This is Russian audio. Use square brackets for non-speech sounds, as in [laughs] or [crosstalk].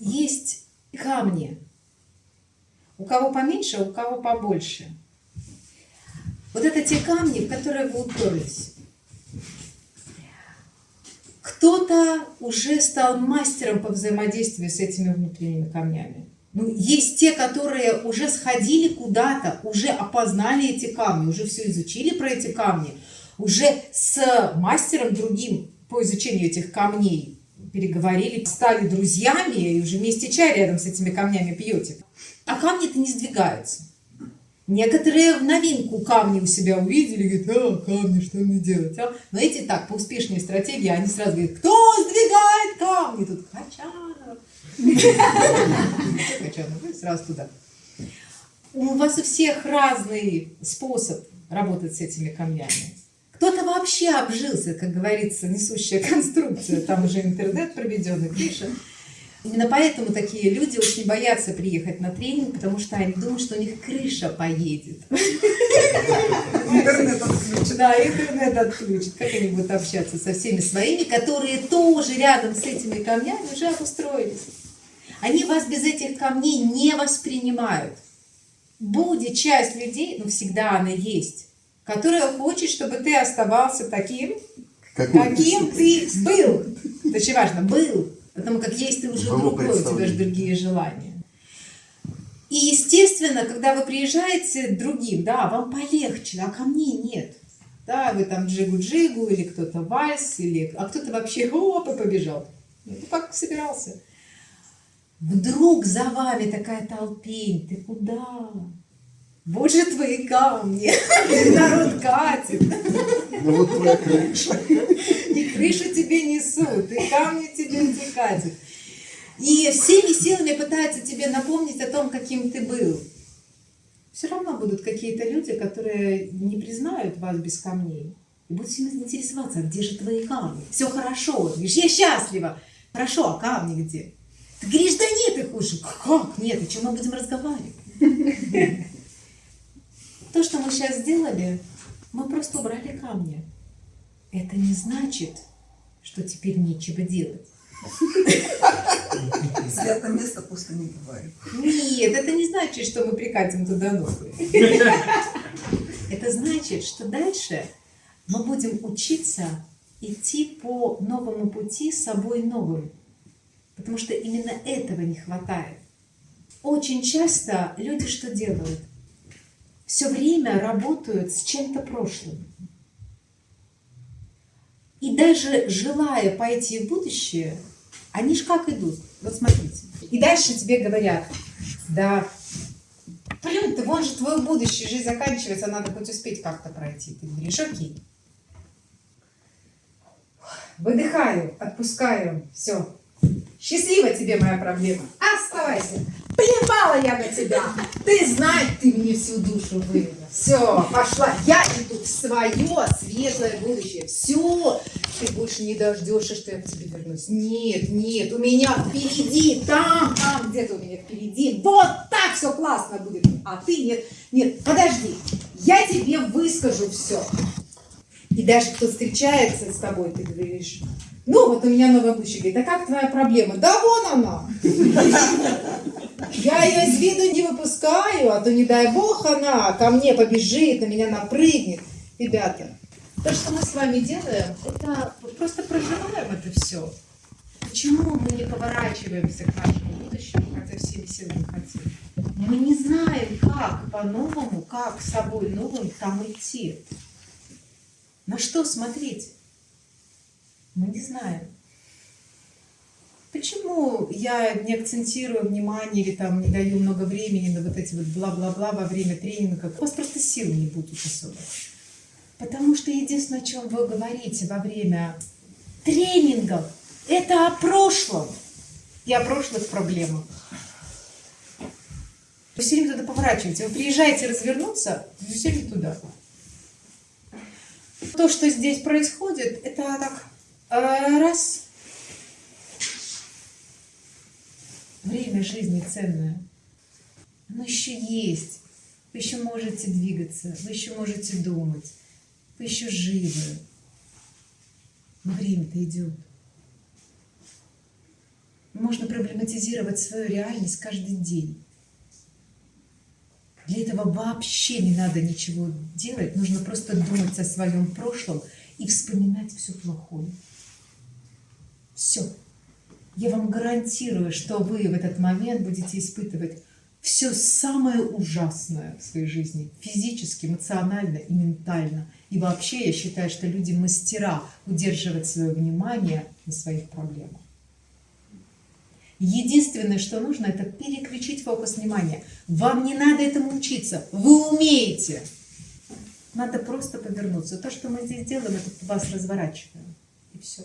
есть камни. У кого поменьше, у кого побольше. Вот это те камни, в которые вы уперлись. Кто-то уже стал мастером по взаимодействию с этими внутренними камнями. Ну, есть те, которые уже сходили куда-то, уже опознали эти камни, уже все изучили про эти камни, уже с мастером другим по изучению этих камней переговорили, стали друзьями и уже вместе чай рядом с этими камнями пьете. А камни-то не сдвигаются. Некоторые в новинку камни у себя увидели, говорят, а, камни, что мне делать? А? Но эти так, по успешной стратегии, они сразу говорят, кто сдвигает камни? Тут Качанов. Качанов, сразу туда. У вас у всех разный способ работать с этими камнями. Кто-то вообще обжился, как говорится, несущая конструкция, там уже интернет проведенный, крыша. Именно поэтому такие люди очень боятся приехать на тренинг, потому что они думают, что у них крыша поедет. Интернет отключит. Да, интернет отключит. Как они будут общаться со всеми своими, которые тоже рядом с этими камнями уже обустроились. Они вас без этих камней не воспринимают. Будет часть людей, но всегда она есть, которая хочет, чтобы ты оставался таким, каким ты был. Это очень важно, был. Потому как есть ты уже другой, у тебя же другие желания. И, естественно, когда вы приезжаете другим, да, вам полегче, а ко мне нет. Да, вы там джигу-джигу, или кто-то вальс, или, а кто-то вообще оп, и побежал. Ну, как собирался. Вдруг за вами такая толпень, ты куда? Вот же твои камни, [laughs] народ катит. Ну вот твоя крыша. И крышу тебе несут, и камни тебе не катят. И всеми силами пытаются тебе напомнить о том, каким ты был. Все равно будут какие-то люди, которые не признают вас без камней. И будут всеми интересоваться, а где же твои камни? Все хорошо, говоришь, я счастлива. Хорошо, а камни где? Ты говоришь, да нет их уже. Как нет? О чем мы будем разговаривать? То, что мы сейчас сделали, мы просто убрали камни. Это не значит, что теперь нечего делать. Святое место пусто не бывает. Нет, это не значит, что мы прикатим туда новые. Это значит, что дальше мы будем учиться идти по новому пути с собой новым. Потому что именно этого не хватает. Очень часто люди что делают? Все время работают с чем-то прошлым. И даже желая пойти в будущее, они ж как идут. Вот смотрите. И дальше тебе говорят, да, блин, ты вон же твое будущее, жизнь заканчивается, надо хоть успеть как-то пройти. Ты говоришь, окей. Выдыхаю, отпускаю, все. Счастливо тебе моя проблема. Оставайся. Плевала я на тебя. Ты знаешь, ты мне всю душу вывела. Все, пошла. Я иду в свое светлое будущее. Все. Ты больше не дождешься, что я к тебе вернусь. Нет, нет, у меня впереди, там, там, где-то у меня впереди. Вот так все классно будет. А ты нет, нет, подожди. Я тебе выскажу все. И даже кто встречается с тобой, ты говоришь, ну, вот у меня новая будущее. Говорит, а как твоя проблема? Да вон она. Я ее из виду не выпускаю, а то не дай бог она ко мне побежит, на меня напрыгнет. Ребята, то, что мы с вами делаем, это просто проживаем это все. Почему мы не поворачиваемся к нашему будущему, хотя всеми силами хотим? Мы не знаем, как по-новому, как с собой новым там идти. На что смотреть? Мы не знаем. Почему я не акцентирую внимание или там не даю много времени на вот эти вот бла-бла-бла во время тренинга? У вас просто сил не будет особо. Потому что единственное, о чем вы говорите во время тренингов, это о прошлом и о прошлых проблемах. Вы все время туда поворачиваете. Вы приезжаете развернуться, вы все время туда. То, что здесь происходит, это так Раз. Время жизни ценное. Оно еще есть. Вы еще можете двигаться, вы еще можете думать, вы еще живы. Но время-то идет. Можно проблематизировать свою реальность каждый день. Для этого вообще не надо ничего делать, нужно просто думать о своем прошлом и вспоминать все плохое. Все. Я вам гарантирую, что вы в этот момент будете испытывать все самое ужасное в своей жизни, физически, эмоционально и ментально. И вообще я считаю, что люди мастера удерживать свое внимание на своих проблемах. Единственное, что нужно, это переключить фокус внимания. Вам не надо этому учиться, вы умеете. Надо просто повернуться. То, что мы здесь делаем, это вас разворачиваем. И все.